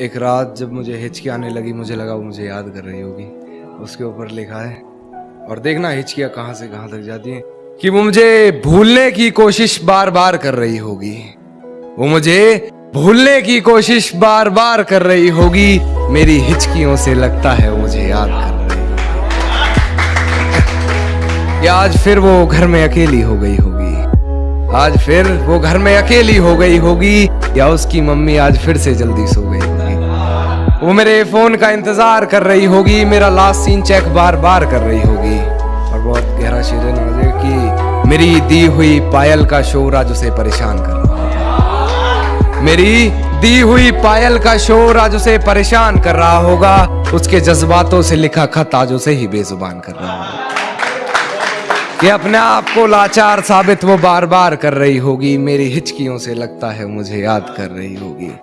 एक रात जब मुझे हिचकी आने लगी, मुझे लगा वो मुझे याद कर रही होगी। उसके ऊपर लिखा है, और देखना हिचकियाँ कहाँ से कहाँ तक जाती हैं, कि वो मुझे भूलने की कोशिश बार बार कर रही होगी। वो मुझे भूलने की कोशिश बार बार कर रही होगी। मेरी हिचकियों से लगता है वो मुझे याद कर रही होगी। आज फिर वो घर में अकेली हो गई होगी। आज फिर वो घर में अकेली हो गई होगी। या उसकी मम्मी आज फिर से जल्दी सो गई। वो मेरे फ़ोन का इंतज़ार कर रही होगी, मेरा लास्ट सीन चेक बार बार कर रही होगी। और बहुत गहरा शेर है कि मेरी दी हुई पायल का शोर आज उसे परेशान कर रहा होगा मेरी दी हुई पायल का शोर आज उसे परेशान कर रहा होगा, उसके जज्बातों से लिखा खत आज उसे ही बेजुबान कर रहा होगा। कि अपने आप को लाचार साबित वो बार बार कर रही होगी, मेरी हिचकियों से लगता है मुझे याद कर रही होगी।